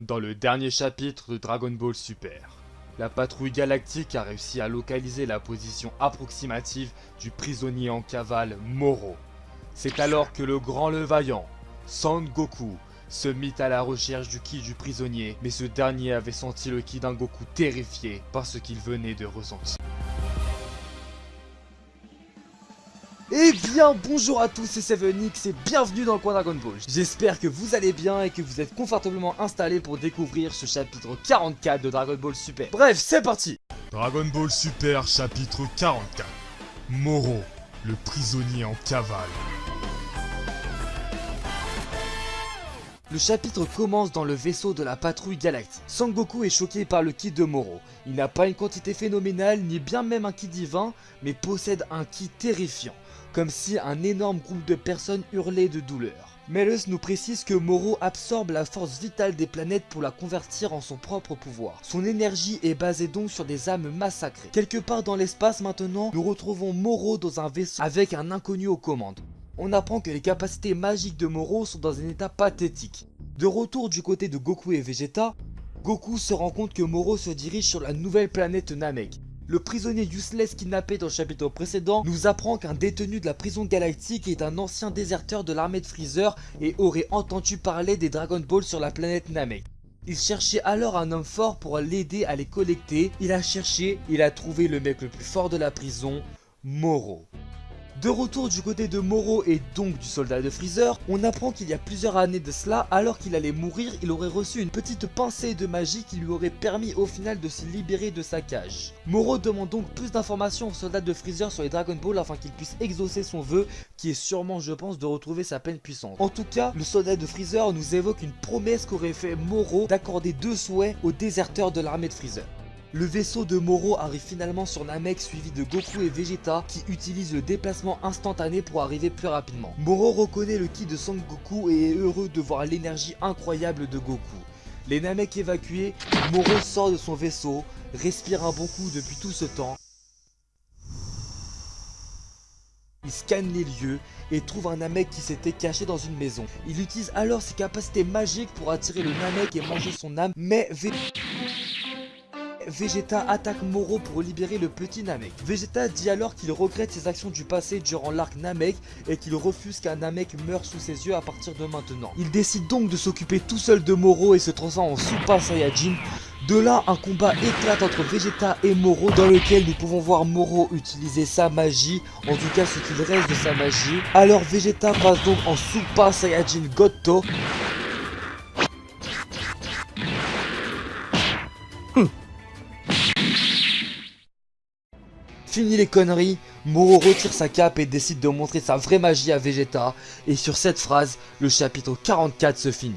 Dans le dernier chapitre de Dragon Ball Super, la patrouille galactique a réussi à localiser la position approximative du prisonnier en cavale Moro. C'est alors que le grand le vaillant, Son Goku, se mit à la recherche du ki du prisonnier, mais ce dernier avait senti le ki d'un Goku terrifié par ce qu'il venait de ressentir. Eh bien bonjour à tous, c'est Sevenix et bienvenue dans le coin Dragon Ball. J'espère que vous allez bien et que vous êtes confortablement installés pour découvrir ce chapitre 44 de Dragon Ball Super. Bref, c'est parti Dragon Ball Super chapitre 44 Moro, le prisonnier en cavale. Le chapitre commence dans le vaisseau de la patrouille galactique. Sangoku est choqué par le ki de Moro. Il n'a pas une quantité phénoménale, ni bien même un ki divin, mais possède un ki terrifiant comme si un énorme groupe de personnes hurlait de douleur. Melus nous précise que Moro absorbe la force vitale des planètes pour la convertir en son propre pouvoir. Son énergie est basée donc sur des âmes massacrées. Quelque part dans l'espace maintenant, nous retrouvons Moro dans un vaisseau avec un inconnu aux commandes. On apprend que les capacités magiques de Moro sont dans un état pathétique. De retour du côté de Goku et Vegeta, Goku se rend compte que Moro se dirige sur la nouvelle planète Namek. Le prisonnier useless kidnappé dans le chapitre précédent nous apprend qu'un détenu de la prison galactique est un ancien déserteur de l'armée de Freezer et aurait entendu parler des Dragon Ball sur la planète Namek. Il cherchait alors un homme fort pour l'aider à les collecter. Il a cherché, il a trouvé le mec le plus fort de la prison, Moro. De retour du côté de Moro et donc du soldat de Freezer, on apprend qu'il y a plusieurs années de cela, alors qu'il allait mourir, il aurait reçu une petite pincée de magie qui lui aurait permis au final de se libérer de sa cage. Moro demande donc plus d'informations au soldat de Freezer sur les Dragon Ball afin qu'il puisse exaucer son vœu, qui est sûrement je pense de retrouver sa pleine puissance. En tout cas, le soldat de Freezer nous évoque une promesse qu'aurait fait Moro d'accorder deux souhaits aux déserteurs de l'armée de Freezer. Le vaisseau de Moro arrive finalement sur Namek suivi de Goku et Vegeta qui utilisent le déplacement instantané pour arriver plus rapidement. Moro reconnaît le ki de Son Goku et est heureux de voir l'énergie incroyable de Goku. Les Namek évacués, Moro sort de son vaisseau, respire un bon coup depuis tout ce temps. Il scanne les lieux et trouve un Namek qui s'était caché dans une maison. Il utilise alors ses capacités magiques pour attirer le Namek et manger son âme, mais Vegeta attaque Moro pour libérer le petit Namek. Vegeta dit alors qu'il regrette ses actions du passé durant l'arc Namek et qu'il refuse qu'un Namek meure sous ses yeux à partir de maintenant. Il décide donc de s'occuper tout seul de Moro et se transforme en Super Saiyajin. De là, un combat éclate entre Vegeta et Moro dans lequel nous pouvons voir Moro utiliser sa magie, en tout cas ce qu'il reste de sa magie. Alors Vegeta passe donc en Super Saiyajin Goto Fini les conneries, Moro retire sa cape et décide de montrer sa vraie magie à Vegeta. Et sur cette phrase, le chapitre 44 se finit.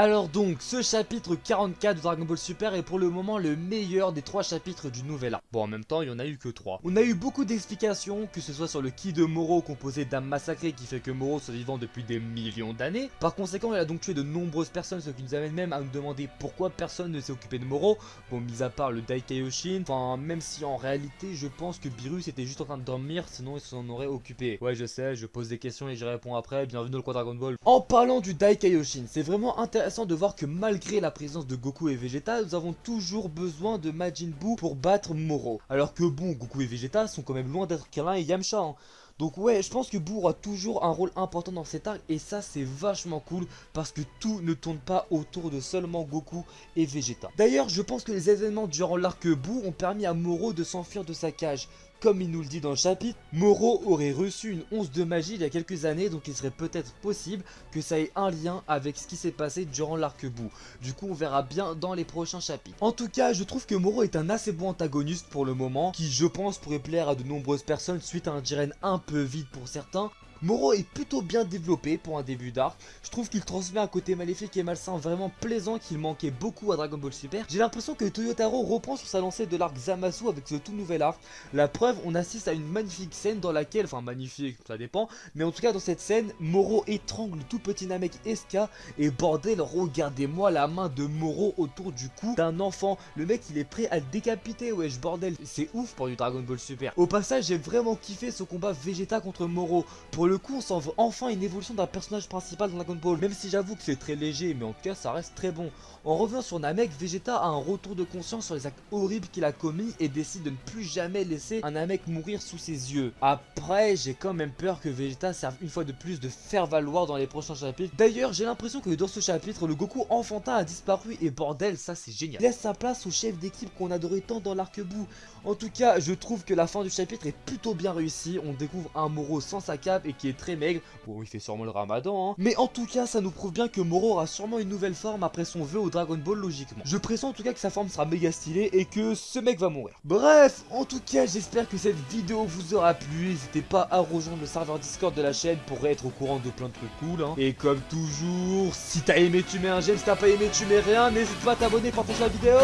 Alors donc, ce chapitre 44 de Dragon Ball Super est pour le moment le meilleur des trois chapitres du nouvel arc. Bon, en même temps, il y en a eu que trois. On a eu beaucoup d'explications, que ce soit sur le ki de Moro composé d'âmes massacrées qui fait que Moro soit vivant depuis des millions d'années. Par conséquent, il a donc tué de nombreuses personnes, ce qui nous amène même à nous demander pourquoi personne ne s'est occupé de Moro. Bon, mis à part le Daikaioshin, enfin, même si en réalité, je pense que Beerus était juste en train de dormir, sinon il s'en aurait occupé. Ouais, je sais, je pose des questions et j'y réponds après, bienvenue dans le coin Dragon Ball. En parlant du Daikaioshin, c'est vraiment intéressant de voir que malgré la présence de Goku et Vegeta, nous avons toujours besoin de Majin Buu pour battre Moro. Alors que bon, Goku et Vegeta sont quand même loin d'être Krillin et Yamcha. Hein. Donc ouais, je pense que Buu aura toujours un rôle important dans cet arc et ça c'est vachement cool parce que tout ne tourne pas autour de seulement Goku et Vegeta. D'ailleurs, je pense que les événements durant l'arc Buu ont permis à Moro de s'enfuir de sa cage. Comme il nous le dit dans le chapitre, Moro aurait reçu une once de magie il y a quelques années, donc il serait peut-être possible que ça ait un lien avec ce qui s'est passé durant l'arc-bout. Du coup, on verra bien dans les prochains chapitres. En tout cas, je trouve que Moro est un assez bon antagoniste pour le moment, qui je pense pourrait plaire à de nombreuses personnes suite à un Jiren un peu vide pour certains, Moro est plutôt bien développé pour un début d'arc. Je trouve qu'il transmet un côté maléfique et malsain vraiment plaisant qu'il manquait beaucoup à Dragon Ball Super. J'ai l'impression que Toyotaro reprend sur sa lancée de l'arc Zamasu avec ce tout nouvel arc. La preuve, on assiste à une magnifique scène dans laquelle, enfin magnifique, ça dépend, mais en tout cas dans cette scène, Moro étrangle tout petit Namek SK et bordel, regardez-moi la main de Moro autour du cou d'un enfant. Le mec il est prêt à le décapiter, wesh bordel, c'est ouf pour du Dragon Ball Super. Au passage, j'ai vraiment kiffé ce combat Vegeta contre Moro. Pour le coup, on s'en veut enfin une évolution d'un personnage principal dans Dragon Ball. Même si j'avoue que c'est très léger, mais en tout cas, ça reste très bon. En revenant sur Namek, Vegeta a un retour de conscience sur les actes horribles qu'il a commis et décide de ne plus jamais laisser un Namek mourir sous ses yeux. Après, j'ai quand même peur que Vegeta serve une fois de plus de faire valoir dans les prochains chapitres. D'ailleurs, j'ai l'impression que dans ce chapitre, le Goku enfantin a disparu et bordel, ça c'est génial. Laisse sa place au chef d'équipe qu'on adorait tant dans l'arc-bout. En tout cas, je trouve que la fin du chapitre est plutôt bien réussie. On découvre un Moro sans sa cape et qui est très maigre. Bon, il fait sûrement le ramadan, hein. Mais en tout cas, ça nous prouve bien que Moro aura sûrement une nouvelle forme après son vœu au Dragon Ball logiquement. Je pressens en tout cas que sa forme sera méga stylée et que ce mec va mourir. Bref, en tout cas, j'espère que cette vidéo vous aura plu. N'hésitez pas à rejoindre le serveur Discord de la chaîne pour être au courant de plein de trucs cool. Hein. Et comme toujours, si t'as aimé, tu mets un j'aime. Si t'as pas aimé, tu mets rien. N'hésite pas à t'abonner, partager la vidéo.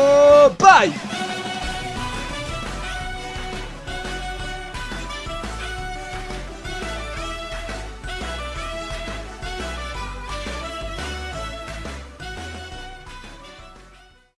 Bye